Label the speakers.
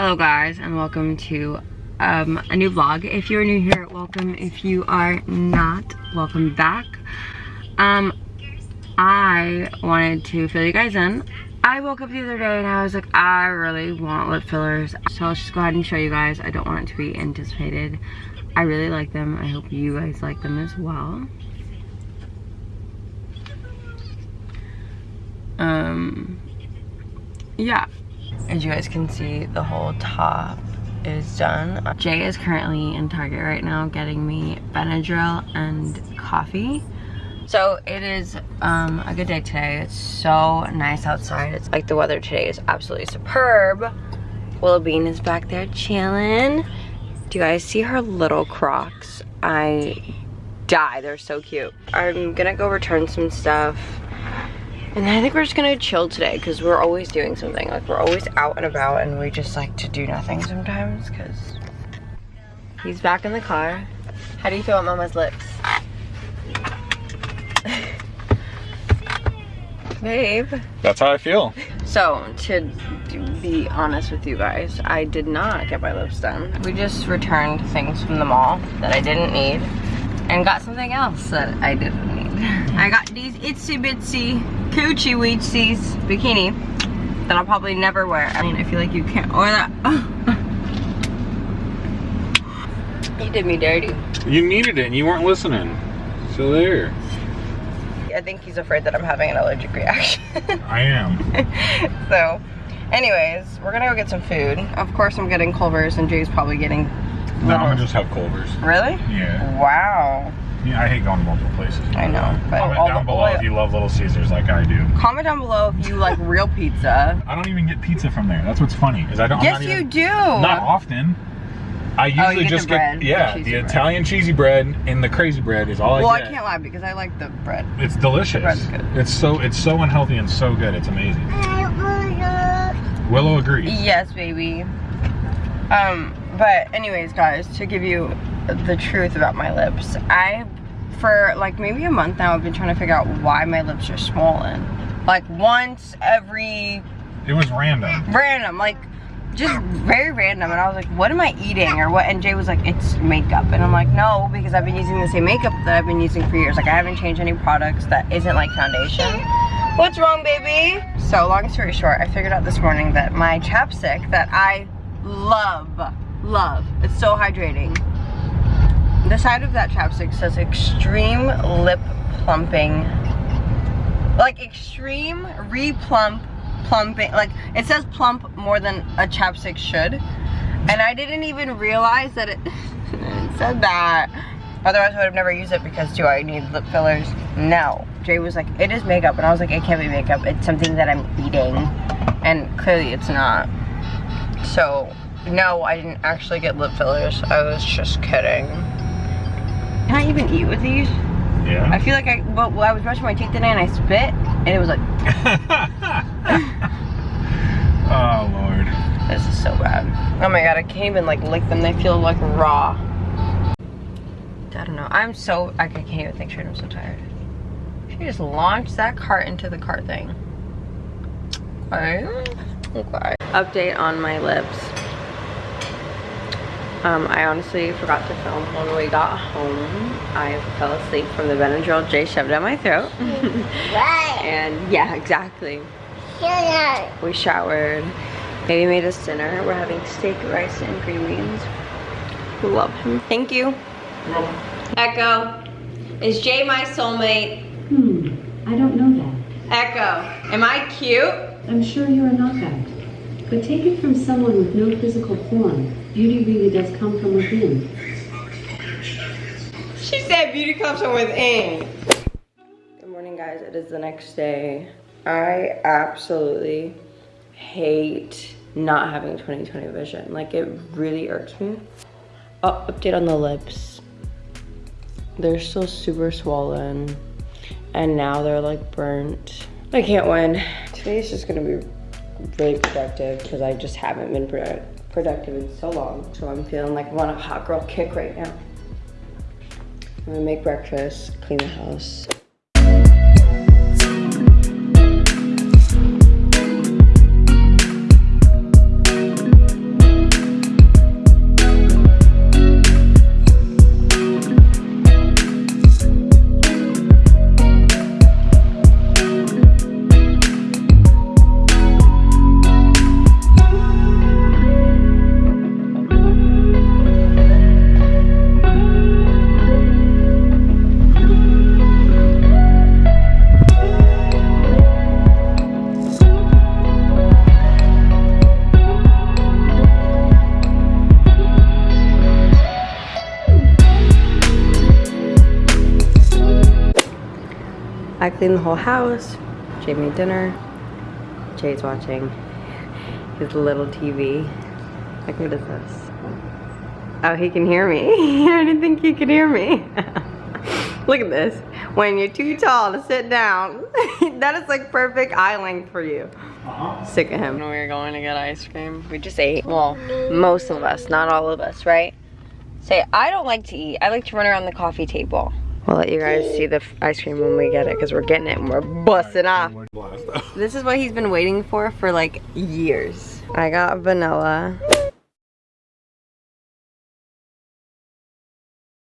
Speaker 1: Hello guys and welcome to um, a new vlog. If you're new here, welcome. If you are not, welcome back. Um, I wanted to fill you guys in. I woke up the other day and I was like, I really want lip fillers. So I'll just go ahead and show you guys. I don't want it to be anticipated. I really like them. I hope you guys like them as well. Um, yeah. As you guys can see, the whole top is done. Jay is currently in Target right now getting me Benadryl and coffee. So it is um, a good day today. It's so nice outside. It's like the weather today is absolutely superb. Willow Bean is back there chilling. Do you guys see her little Crocs? I die, they're so cute. I'm gonna go return some stuff and I think we're just gonna chill today because we're always doing something. Like we're always out and about and we just like to do nothing sometimes because he's back in the car. How do you feel about mama's lips? Babe.
Speaker 2: That's how I feel.
Speaker 1: So, to be honest with you guys, I did not get my lips done. We just returned things from the mall that I didn't need and got something else that I didn't need. I got these itsy bitsy coochie weetsies bikini that I'll probably never wear. I mean, I feel like you can't wear that. you did me dirty.
Speaker 2: You needed it and you weren't listening. So there.
Speaker 1: I think he's afraid that I'm having an allergic reaction.
Speaker 2: I am.
Speaker 1: so, anyways, we're gonna go get some food. Of course, I'm getting Culver's and Jay's probably getting
Speaker 2: no, I'm gonna just have Culver's.
Speaker 1: Really?
Speaker 2: Yeah.
Speaker 1: Wow.
Speaker 2: Yeah, I hate going to multiple places.
Speaker 1: I know.
Speaker 2: But comment down below if you love Little Caesars like I do.
Speaker 1: Comment down below if you like real pizza.
Speaker 2: I don't even get pizza from there. That's what's funny. Is I don't.
Speaker 1: Yes,
Speaker 2: you
Speaker 1: even,
Speaker 2: do.
Speaker 1: Not
Speaker 2: often. I usually
Speaker 1: oh, get
Speaker 2: just get yeah the, the Italian cheesy bread and the crazy bread is all
Speaker 1: well,
Speaker 2: I get.
Speaker 1: Well, I can't lie because I like the bread.
Speaker 2: It's delicious.
Speaker 1: bread's good.
Speaker 2: It's so it's so unhealthy and so good. It's amazing. Willow agrees.
Speaker 1: Yes, baby. Um, but anyways, guys, to give you the truth about my lips, I for like maybe a month now I've been trying to figure out why my lips are swollen. Like once every
Speaker 2: It was random.
Speaker 1: Random, like just very random and I was like, what am I eating or what? And Jay was like, it's makeup. And I'm like, no, because I've been using the same makeup that I've been using for years. Like I haven't changed any products that isn't like foundation. What's wrong, baby? So long story short, I figured out this morning that my chapstick that I love, love, it's so hydrating. The side of that chapstick says extreme lip plumping, like extreme replump plumping, like it says plump more than a chapstick should. And I didn't even realize that it, said that. Otherwise I would have never used it because do I need lip fillers? No. Jay was like, it is makeup. And I was like, it can't be makeup. It's something that I'm eating. And clearly it's not. So, no, I didn't actually get lip fillers. I was just kidding. Even eat with these?
Speaker 2: Yeah.
Speaker 1: I feel like I, well, I was brushing my teeth today and I spit and it was like.
Speaker 2: oh, Lord.
Speaker 1: This is so bad. Oh my God, I can't even like lick them. They feel like raw. I don't know. I'm so, I can't even think straight. I'm so tired. She just launched that cart into the cart thing. Okay. okay. Update on my lips. Um, I honestly forgot to film when we got home. I fell asleep from the Benadryl Jay shoved down my throat.
Speaker 3: right.
Speaker 1: And yeah, exactly. We showered. Baby made us dinner. We're having steak, rice, and green beans. We love him. Thank you. Echo, is Jay my soulmate?
Speaker 4: Hmm, I don't know that.
Speaker 1: Echo, am I cute?
Speaker 4: I'm sure you are not that. But take it from someone with no physical form. Beauty really does come from within.
Speaker 1: She said beauty comes from within. Good morning, guys. It is the next day. I absolutely hate not having 2020 vision. Like, it really irks me. Oh, update on the lips. They're still super swollen. And now they're like burnt. I can't win. Today's just gonna be really productive because I just haven't been produ productive in so long. So I'm feeling like I'm on a hot girl kick right now. I'm gonna make breakfast, clean the house. I cleaned the whole house. Jay made dinner. Jay's watching his little TV. Like, what is this? Oh, he can hear me. I didn't think he could hear me. Look at this. When you're too tall to sit down, that is like perfect eye length for you. Uh-huh. Sick of him. When we were going to get ice cream, we just ate. Well, most of us, not all of us, right? Say, I don't like to eat. I like to run around the coffee table. We'll let you guys see the ice cream when we get it because we're getting it and we're busting off. This is what he's been waiting for for like years. I got vanilla.